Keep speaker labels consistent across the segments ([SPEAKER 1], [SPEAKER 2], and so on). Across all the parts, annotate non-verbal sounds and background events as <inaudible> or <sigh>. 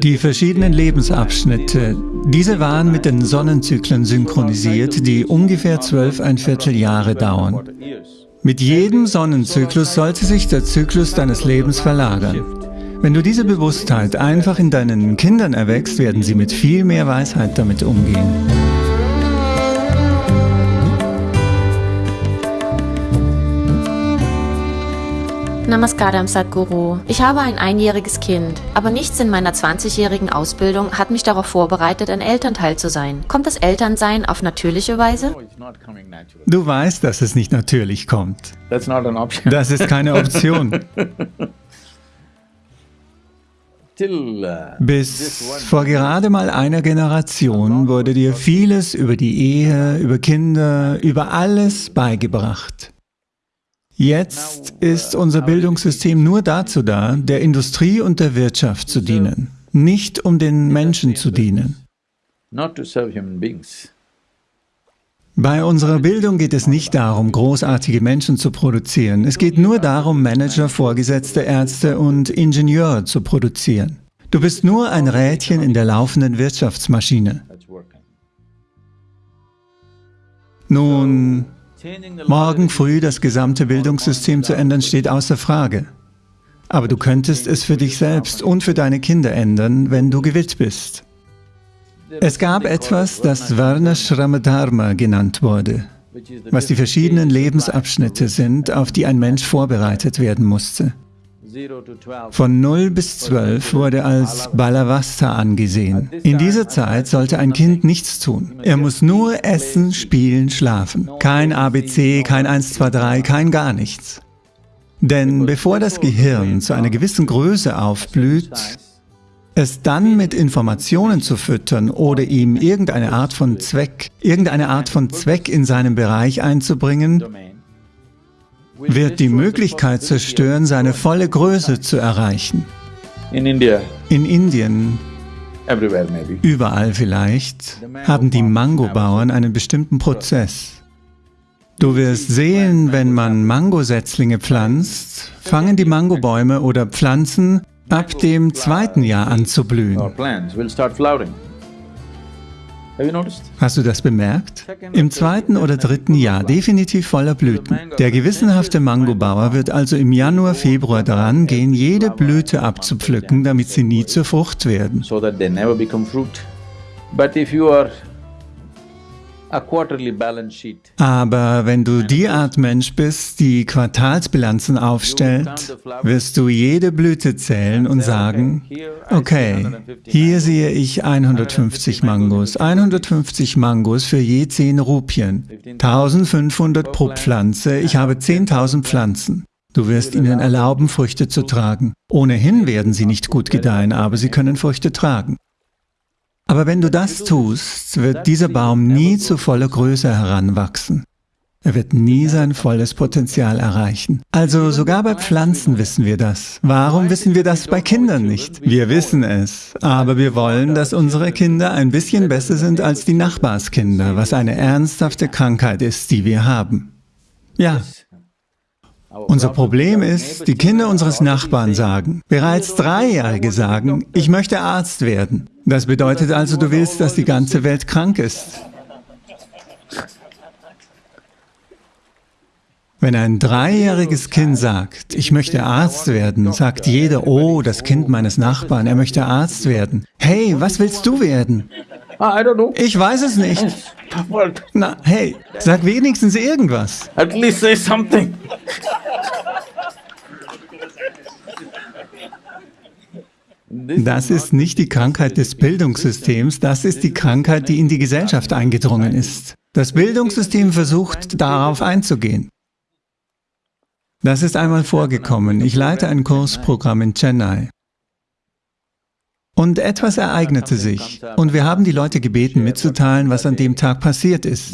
[SPEAKER 1] Die verschiedenen Lebensabschnitte, diese waren mit den Sonnenzyklen synchronisiert, die ungefähr zwölf ein Viertel Jahre dauern. Mit jedem Sonnenzyklus sollte sich der Zyklus deines Lebens verlagern. Wenn du diese Bewusstheit einfach in deinen Kindern erwächst, werden sie mit viel mehr Weisheit damit umgehen.
[SPEAKER 2] Namaskaram Sadhguru. Ich habe ein einjähriges Kind, aber nichts in meiner 20-jährigen Ausbildung hat mich darauf vorbereitet, ein Elternteil zu sein. Kommt das Elternsein auf natürliche Weise?
[SPEAKER 1] Du weißt, dass es nicht natürlich kommt. Das ist keine Option. <laughs> Bis vor gerade mal einer Generation wurde dir vieles über die Ehe, über Kinder, über alles beigebracht. Jetzt ist unser Bildungssystem nur dazu da, der Industrie und der Wirtschaft zu dienen, nicht um den Menschen zu dienen. Bei unserer Bildung geht es nicht darum, großartige Menschen zu produzieren. Es geht nur darum, Manager, Vorgesetzte, Ärzte und Ingenieure zu produzieren. Du bist nur ein Rädchen in der laufenden Wirtschaftsmaschine. Nun, Morgen früh das gesamte Bildungssystem zu ändern, steht außer Frage. Aber du könntest es für dich selbst und für deine Kinder ändern, wenn du gewillt bist. Es gab etwas, das Varnashramadharma genannt wurde, was die verschiedenen Lebensabschnitte sind, auf die ein Mensch vorbereitet werden musste. Von 0 bis 12 wurde als Balavasta angesehen. In dieser Zeit sollte ein Kind nichts tun. Er muss nur essen, spielen, schlafen. Kein ABC, kein 1, 2, 3, kein gar nichts. Denn bevor das Gehirn zu einer gewissen Größe aufblüht, es dann mit Informationen zu füttern oder ihm irgendeine Art von Zweck, irgendeine Art von Zweck in seinem Bereich einzubringen, wird die Möglichkeit zerstören, seine volle Größe zu erreichen. In Indien, überall vielleicht, haben die Mangobauern einen bestimmten Prozess. Du wirst sehen, wenn man Mangosetzlinge pflanzt, fangen die Mangobäume oder Pflanzen ab dem zweiten Jahr an zu blühen. Hast du das bemerkt? Im zweiten oder dritten Jahr definitiv voller Blüten. Der gewissenhafte Mangobauer wird also im Januar, Februar daran gehen, jede Blüte abzupflücken, damit sie nie zur Frucht werden. Aber wenn du die Art Mensch bist, die Quartalsbilanzen aufstellt, wirst du jede Blüte zählen und sagen, okay, hier sehe ich 150 Mangos, 150 Mangos für je 10 Rupien, 1500 pro Pflanze, ich habe 10.000 Pflanzen. Du wirst ihnen erlauben, Früchte zu tragen. Ohnehin werden sie nicht gut gedeihen, aber sie können Früchte tragen. Aber wenn du das tust, wird dieser Baum nie zu voller Größe heranwachsen. Er wird nie sein volles Potenzial erreichen. Also sogar bei Pflanzen wissen wir das. Warum wissen wir das bei Kindern nicht? Wir wissen es, aber wir wollen, dass unsere Kinder ein bisschen besser sind als die Nachbarskinder, was eine ernsthafte Krankheit ist, die wir haben. Ja, unser Problem ist, die Kinder unseres Nachbarn sagen, bereits Dreijährige sagen, ich möchte Arzt werden. Das bedeutet also, du willst, dass die ganze Welt krank ist. Wenn ein dreijähriges Kind sagt, ich möchte Arzt werden, sagt jeder, oh, das Kind meines Nachbarn, er möchte Arzt werden. Hey, was willst du werden? Ich weiß es nicht. Na, hey, sag wenigstens irgendwas. At least say something. Das ist nicht die Krankheit des Bildungssystems, das ist die Krankheit, die in die Gesellschaft eingedrungen ist. Das Bildungssystem versucht, darauf einzugehen. Das ist einmal vorgekommen. Ich leite ein Kursprogramm in Chennai. Und etwas ereignete sich. Und wir haben die Leute gebeten, mitzuteilen, was an dem Tag passiert ist.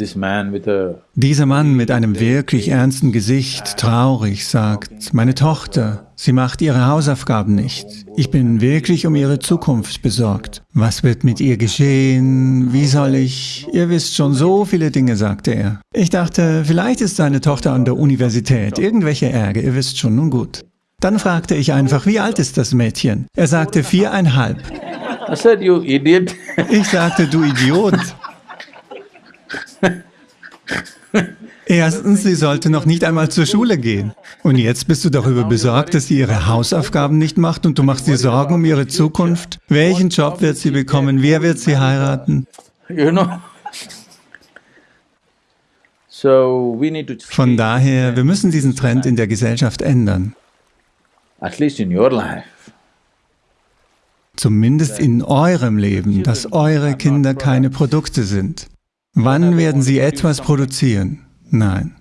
[SPEAKER 1] Dieser Mann mit einem wirklich ernsten Gesicht, traurig, sagt, meine Tochter, sie macht ihre Hausaufgaben nicht. Ich bin wirklich um ihre Zukunft besorgt. Was wird mit ihr geschehen? Wie soll ich? Ihr wisst schon so viele Dinge, sagte er. Ich dachte, vielleicht ist seine Tochter an der Universität. Irgendwelche Ärger, ihr wisst schon, nun gut. Dann fragte ich einfach, wie alt ist das Mädchen? Er sagte viereinhalb. Ich sagte, du Idiot. Erstens, sie sollte noch nicht einmal zur Schule gehen. Und jetzt bist du darüber besorgt, dass sie ihre Hausaufgaben nicht macht und du machst dir Sorgen um ihre Zukunft. Welchen Job wird sie bekommen? Wer wird sie heiraten? Von daher, wir müssen diesen Trend in der Gesellschaft ändern.
[SPEAKER 3] At least in your life.
[SPEAKER 1] Zumindest in eurem Leben, dass eure Kinder keine Produkte sind. Wann werden sie etwas produzieren? Nein.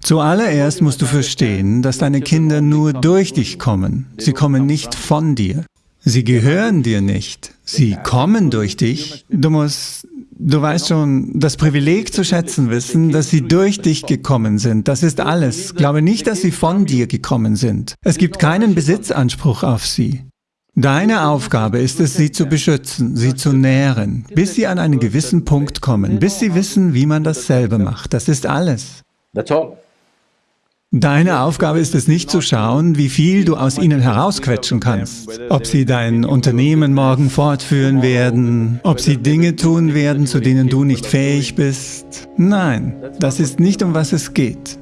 [SPEAKER 1] Zuallererst musst du verstehen, dass deine Kinder nur durch dich kommen. Sie kommen nicht von dir. Sie gehören dir nicht. Sie kommen durch dich. Du musst, du weißt schon, das Privileg zu schätzen wissen, dass sie durch dich gekommen sind. Das ist alles. Glaube nicht, dass sie von dir gekommen sind. Es gibt keinen Besitzanspruch auf sie. Deine Aufgabe ist es, sie zu beschützen, sie zu nähren, bis sie an einen gewissen Punkt kommen, bis sie wissen, wie man dasselbe macht. Das ist alles.
[SPEAKER 3] That's all.
[SPEAKER 1] Deine Aufgabe ist es nicht zu schauen, wie viel du aus ihnen herausquetschen kannst. Ob sie dein Unternehmen morgen fortführen werden, ob sie Dinge tun werden, zu denen du nicht fähig bist. Nein, das ist nicht um was es geht.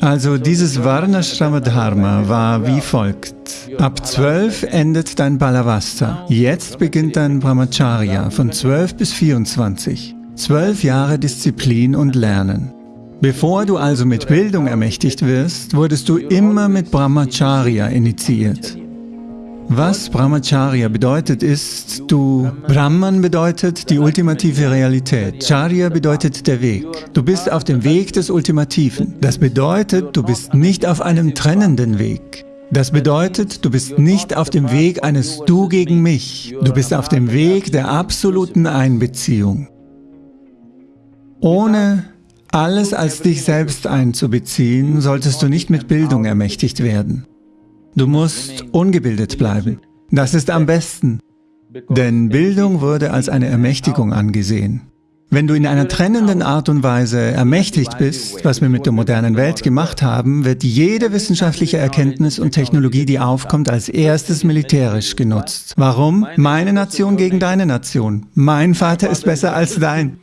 [SPEAKER 1] Also dieses Varnashrama Dharma war wie folgt. Ab 12 endet dein Balavasta. Jetzt beginnt dein Brahmacharya von 12 bis 24. Zwölf Jahre Disziplin und Lernen. Bevor du also mit Bildung ermächtigt wirst, wurdest du immer mit Brahmacharya initiiert. Was Brahmacharya bedeutet ist, du, Brahman bedeutet die ultimative Realität, Charya bedeutet der Weg. Du bist auf dem Weg des Ultimativen. Das bedeutet, du bist nicht auf einem trennenden Weg. Das bedeutet, du bist nicht auf dem Weg eines Du gegen mich. Du bist auf dem Weg der absoluten Einbeziehung. Ohne alles als dich selbst einzubeziehen, solltest du nicht mit Bildung ermächtigt werden. Du musst ungebildet bleiben. Das ist am besten, denn Bildung wurde als eine Ermächtigung angesehen. Wenn du in einer trennenden Art und Weise ermächtigt bist, was wir mit der modernen Welt gemacht haben, wird jede wissenschaftliche Erkenntnis und Technologie, die aufkommt, als erstes militärisch genutzt. Warum? Meine Nation gegen deine Nation. Mein Vater ist besser als dein.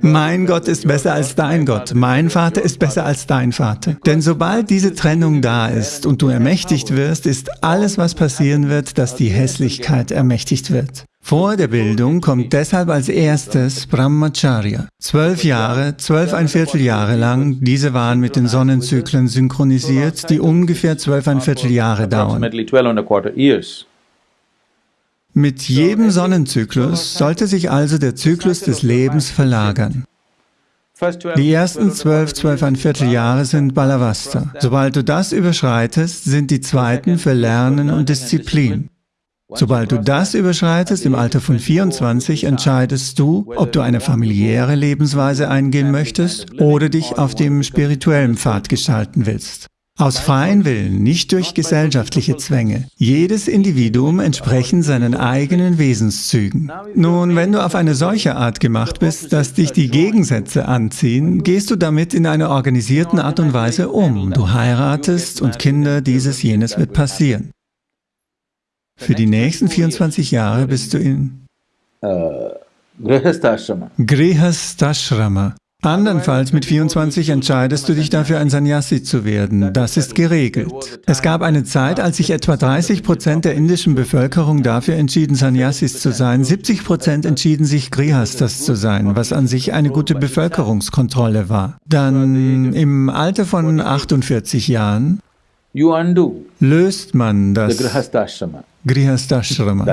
[SPEAKER 1] Mein Gott ist besser als dein Gott. Mein Vater ist besser als dein Vater. Denn sobald diese Trennung da ist und du ermächtigt wirst, ist alles, was passieren wird, dass die Hässlichkeit ermächtigt wird. Vor der Bildung kommt deshalb als erstes Brahmacharya. Zwölf Jahre, zwölf ein Vierteljahre lang, diese waren mit den Sonnenzyklen synchronisiert, die ungefähr zwölf ein Vierteljahre dauern. Mit jedem Sonnenzyklus sollte sich also der Zyklus des Lebens verlagern.
[SPEAKER 3] 12,
[SPEAKER 1] Die ersten zwölf, zwölf ein Vierteljahre sind Balavasta. Sobald du das überschreitest, sind die zweiten für Lernen und Disziplin. Sobald du das überschreitest, im Alter von 24, entscheidest du, ob du eine familiäre Lebensweise eingehen möchtest oder dich auf dem spirituellen Pfad gestalten willst. Aus freien Willen, nicht durch gesellschaftliche Zwänge. Jedes Individuum entsprechend seinen eigenen Wesenszügen. Nun, wenn du auf eine solche Art gemacht bist, dass dich die Gegensätze anziehen, gehst du damit in einer organisierten Art und Weise um. Du heiratest und Kinder, dieses, jenes wird passieren. Für die nächsten 24 Jahre bist du in
[SPEAKER 3] Grihastha-ashrama.
[SPEAKER 1] Grihastashrama. Andernfalls mit 24 entscheidest du dich dafür, ein Sannyasi zu werden. Das ist geregelt. Es gab eine Zeit, als sich etwa 30 Prozent der indischen Bevölkerung dafür entschieden, Sannyasis zu sein. 70 Prozent entschieden sich, Grihastas zu sein, was an sich eine gute Bevölkerungskontrolle war. Dann im Alter von 48 Jahren löst man das. Grihastashrama.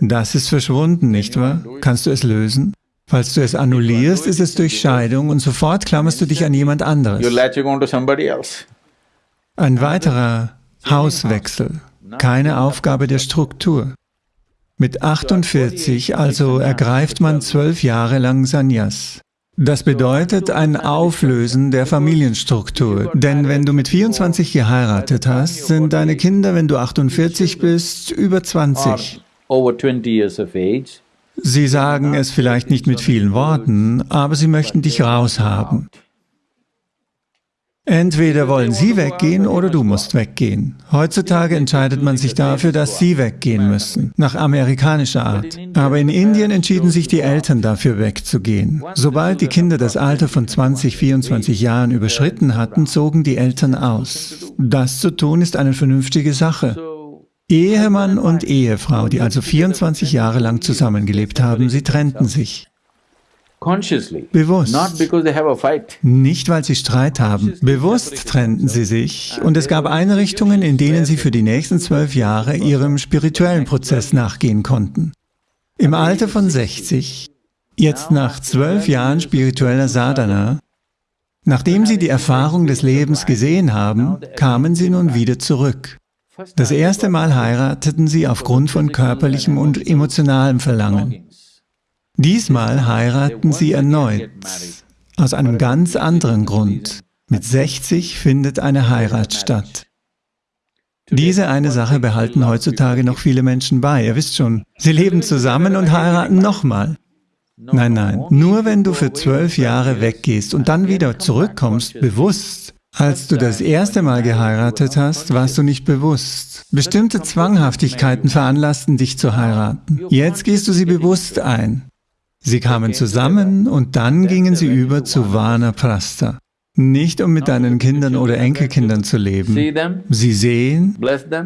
[SPEAKER 1] Das ist verschwunden, nicht wahr? Kannst du es lösen? Falls du es annullierst, ist es durch Scheidung und sofort klammerst du dich an jemand anderes. Ein weiterer Hauswechsel, keine Aufgabe der Struktur. Mit 48 also ergreift man zwölf Jahre lang Sannyas. Das bedeutet ein Auflösen der Familienstruktur, denn wenn du mit 24 geheiratet hast, sind deine Kinder, wenn du 48 bist, über 20.
[SPEAKER 3] Over 20 years of age.
[SPEAKER 1] Sie sagen es vielleicht nicht mit vielen Worten, aber sie möchten dich raushaben. Entweder wollen sie weggehen oder du musst weggehen. Heutzutage entscheidet man sich dafür, dass sie weggehen müssen, nach amerikanischer Art. Aber in Indien entschieden sich die Eltern dafür wegzugehen. Sobald die Kinder das Alter von 20, 24 Jahren überschritten hatten, zogen die Eltern aus. Das zu tun ist eine vernünftige Sache. Ehemann und Ehefrau, die also 24 Jahre lang zusammengelebt haben, sie trennten sich. Bewusst. Nicht, weil sie Streit haben. Bewusst trennten sie sich und es gab Einrichtungen, in denen sie für die nächsten zwölf Jahre ihrem spirituellen Prozess nachgehen konnten. Im Alter von 60, jetzt nach zwölf Jahren spiritueller Sadhana, nachdem sie die Erfahrung des Lebens gesehen haben, kamen sie nun wieder zurück. Das erste Mal heirateten sie aufgrund von körperlichem und emotionalem Verlangen. Diesmal heiraten sie erneut, aus einem ganz anderen Grund. Mit 60 findet eine Heirat statt. Diese eine Sache behalten heutzutage noch viele Menschen bei. Ihr wisst schon, sie leben zusammen und heiraten nochmal. Nein, nein, nur wenn du für zwölf Jahre weggehst und dann wieder zurückkommst, bewusst, als du das erste Mal geheiratet hast, warst du nicht bewusst. Bestimmte Zwanghaftigkeiten veranlassten dich zu heiraten. Jetzt gehst du sie bewusst ein. Sie kamen zusammen und dann gingen sie über zu Vanaprastha. Nicht um mit deinen Kindern oder Enkelkindern zu leben. Sie sehen,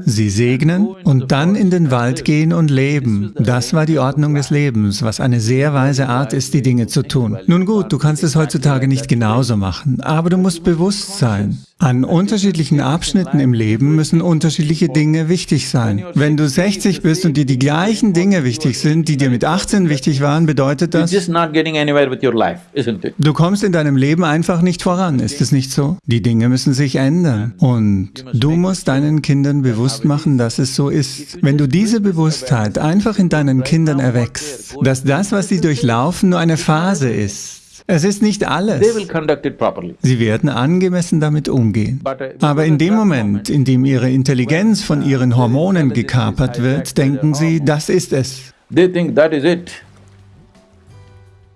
[SPEAKER 1] sie segnen und dann in den Wald gehen und leben. Das war die Ordnung des Lebens, was eine sehr weise Art ist, die Dinge zu tun. Nun gut, du kannst es heutzutage nicht genauso machen, aber du musst bewusst sein. An unterschiedlichen Abschnitten im Leben müssen unterschiedliche Dinge wichtig sein. Wenn du 60 bist und dir die gleichen Dinge wichtig sind, die dir mit 18 wichtig waren, bedeutet das, du kommst in deinem Leben einfach nicht voran, ist es nicht so? Die Dinge müssen sich ändern und du musst deinen Kindern bewusst machen, dass es so ist. Wenn du diese Bewusstheit einfach in deinen Kindern erwächst, dass das, was sie durchlaufen, nur eine Phase ist, es ist nicht alles. Sie werden angemessen damit umgehen. Uh, Aber in dem Moment, in dem ihre Intelligenz von ihren Hormonen gekapert wird, denken sie, das ist es.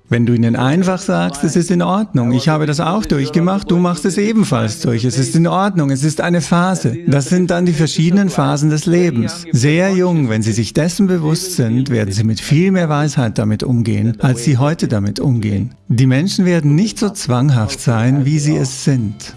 [SPEAKER 1] Wenn du ihnen einfach sagst, es ist in Ordnung, ich habe das auch durchgemacht, du machst es ebenfalls durch, es ist in Ordnung, es ist eine Phase. Das sind dann die verschiedenen Phasen des Lebens. Sehr jung, wenn sie sich dessen bewusst sind, werden sie mit viel mehr Weisheit damit umgehen, als sie heute damit umgehen. Die Menschen werden nicht so zwanghaft sein, wie sie es sind.